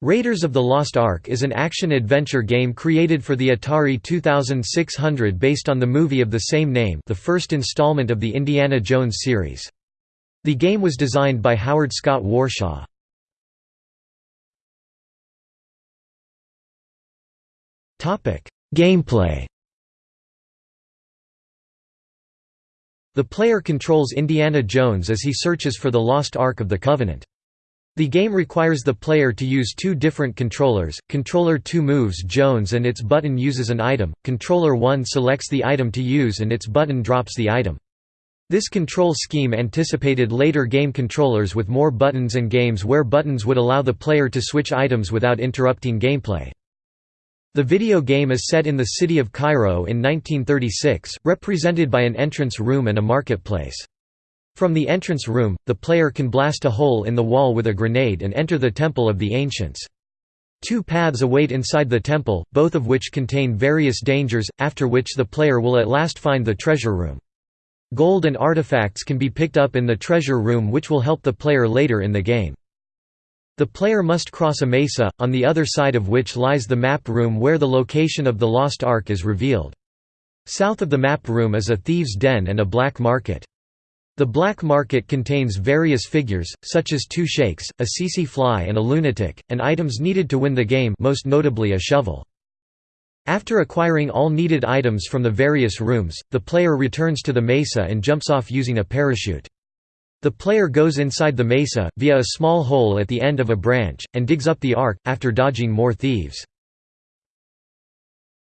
Raiders of the Lost Ark is an action-adventure game created for the Atari 2600 based on the movie of the same name the first installment of the Indiana Jones series. The game was designed by Howard Scott Warshaw. Gameplay The player controls Indiana Jones as he searches for the lost Ark of the Covenant. The game requires the player to use two different controllers, controller 2 moves Jones and its button uses an item, controller 1 selects the item to use and its button drops the item. This control scheme anticipated later game controllers with more buttons and games where buttons would allow the player to switch items without interrupting gameplay. The video game is set in the city of Cairo in 1936, represented by an entrance room and a marketplace. From the entrance room, the player can blast a hole in the wall with a grenade and enter the Temple of the Ancients. Two paths await inside the temple, both of which contain various dangers, after which the player will at last find the treasure room. Gold and artifacts can be picked up in the treasure room which will help the player later in the game. The player must cross a mesa, on the other side of which lies the map room where the location of the Lost Ark is revealed. South of the map room is a thieves' den and a black market. The black market contains various figures, such as two sheikhs, a tsetse fly and a lunatic, and items needed to win the game most notably a shovel. After acquiring all needed items from the various rooms, the player returns to the mesa and jumps off using a parachute. The player goes inside the mesa, via a small hole at the end of a branch, and digs up the ark, after dodging more thieves.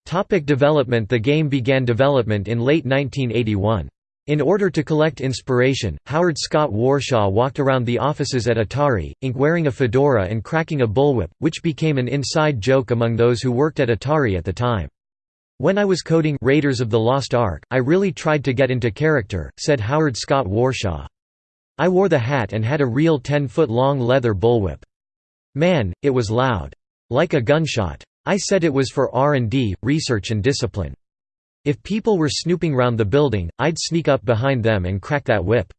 Topic development The game began development in late 1981. In order to collect inspiration, Howard Scott Warshaw walked around the offices at Atari, Inc. wearing a fedora and cracking a bullwhip, which became an inside joke among those who worked at Atari at the time. When I was coding Raiders of the Lost Ark, I really tried to get into character, said Howard Scott Warshaw. I wore the hat and had a real 10-foot-long leather bullwhip. Man, it was loud. Like a gunshot. I said it was for R&D, research and discipline. If people were snooping round the building, I'd sneak up behind them and crack that whip.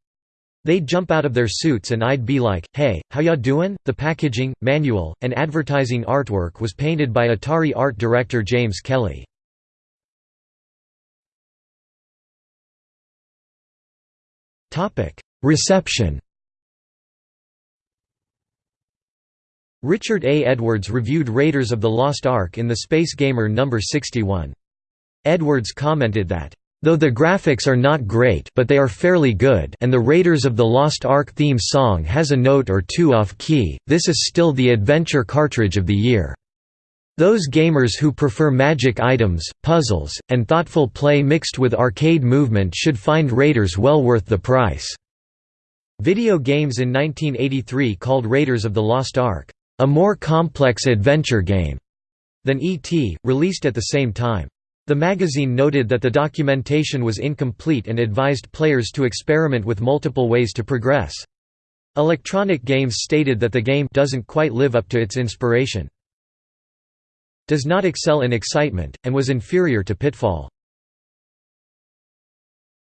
They'd jump out of their suits and I'd be like, hey, how ya doin'? The packaging, manual, and advertising artwork was painted by Atari art director James Kelly. Reception Richard A. Edwards reviewed Raiders of the Lost Ark in the Space Gamer No. 61. Edwards commented that, Though the graphics are not great but they are fairly good and the Raiders of the Lost Ark theme song has a note or two off-key, this is still the adventure cartridge of the year. Those gamers who prefer magic items, puzzles, and thoughtful play mixed with arcade movement should find Raiders well worth the price." Video games in 1983 called Raiders of the Lost Ark, "...a more complex adventure game," than E.T., released at the same time. The magazine noted that the documentation was incomplete and advised players to experiment with multiple ways to progress. Electronic Games stated that the game doesn't quite live up to its inspiration. Does not excel in excitement, and was inferior to Pitfall.